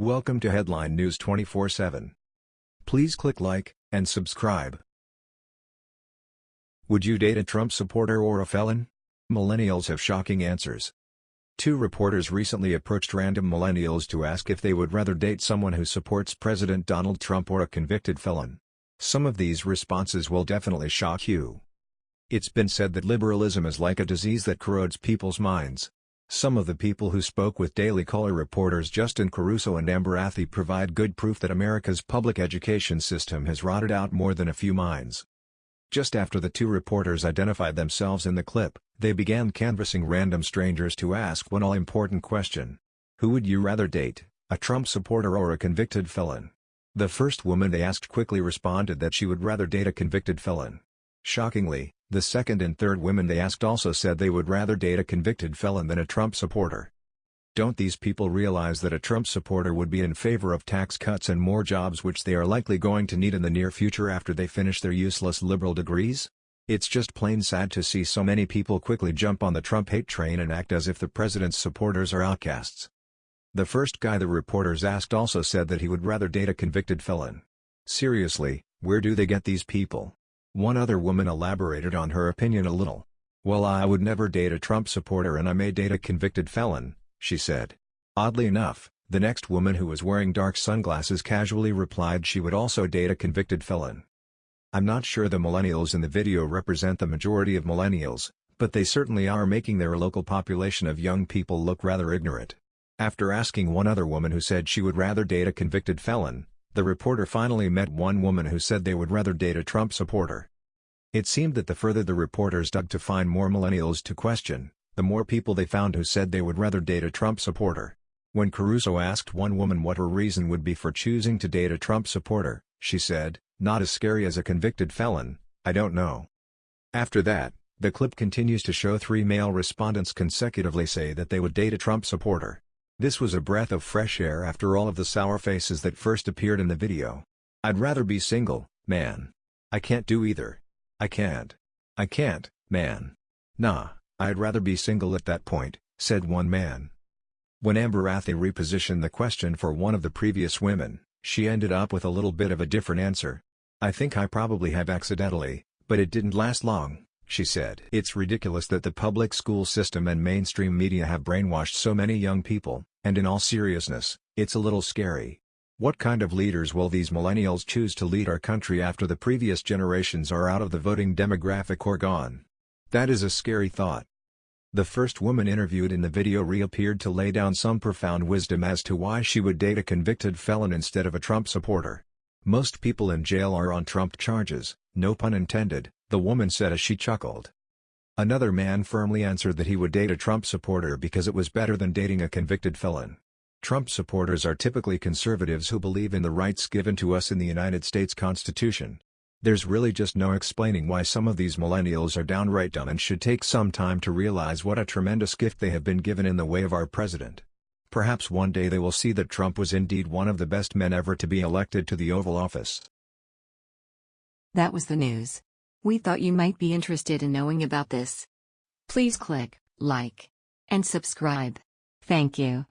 Welcome to Headline News 24/7. Please click like and subscribe. Would you date a Trump supporter or a felon? Millennials have shocking answers. Two reporters recently approached random millennials to ask if they would rather date someone who supports President Donald Trump or a convicted felon. Some of these responses will definitely shock you. It's been said that liberalism is like a disease that corrodes people's minds. Some of the people who spoke with Daily Caller reporters Justin Caruso and Amber Athey provide good proof that America's public education system has rotted out more than a few minds. Just after the two reporters identified themselves in the clip, they began canvassing random strangers to ask one all-important question. Who would you rather date, a Trump supporter or a convicted felon? The first woman they asked quickly responded that she would rather date a convicted felon. Shockingly, the second and third women they asked also said they would rather date a convicted felon than a Trump supporter. Don't these people realize that a Trump supporter would be in favor of tax cuts and more jobs which they are likely going to need in the near future after they finish their useless liberal degrees? It's just plain sad to see so many people quickly jump on the Trump hate train and act as if the president's supporters are outcasts. The first guy the reporters asked also said that he would rather date a convicted felon. Seriously, where do they get these people? One other woman elaborated on her opinion a little. Well I would never date a Trump supporter and I may date a convicted felon, she said. Oddly enough, the next woman who was wearing dark sunglasses casually replied she would also date a convicted felon. I'm not sure the millennials in the video represent the majority of millennials, but they certainly are making their local population of young people look rather ignorant. After asking one other woman who said she would rather date a convicted felon, the reporter finally met one woman who said they would rather date a Trump supporter. It seemed that the further the reporters dug to find more millennials to question, the more people they found who said they would rather date a Trump supporter. When Caruso asked one woman what her reason would be for choosing to date a Trump supporter, she said, not as scary as a convicted felon, I don't know. After that, the clip continues to show three male respondents consecutively say that they would date a Trump supporter. This was a breath of fresh air after all of the sour faces that first appeared in the video. I'd rather be single, man. I can't do either. I can't. I can't, man. Nah, I'd rather be single at that point, said one man. When Amber Athey repositioned the question for one of the previous women, she ended up with a little bit of a different answer. I think I probably have accidentally, but it didn't last long she said. It's ridiculous that the public school system and mainstream media have brainwashed so many young people, and in all seriousness, it's a little scary. What kind of leaders will these millennials choose to lead our country after the previous generations are out of the voting demographic or gone? That is a scary thought. The first woman interviewed in the video reappeared to lay down some profound wisdom as to why she would date a convicted felon instead of a Trump supporter. Most people in jail are on Trump charges, no pun intended, the woman said as she chuckled. Another man firmly answered that he would date a Trump supporter because it was better than dating a convicted felon. Trump supporters are typically conservatives who believe in the rights given to us in the United States Constitution. There's really just no explaining why some of these millennials are downright dumb and should take some time to realize what a tremendous gift they have been given in the way of our president. Perhaps one day they will see that Trump was indeed one of the best men ever to be elected to the Oval Office. That was the news. We thought you might be interested in knowing about this. Please click like and subscribe. Thank you.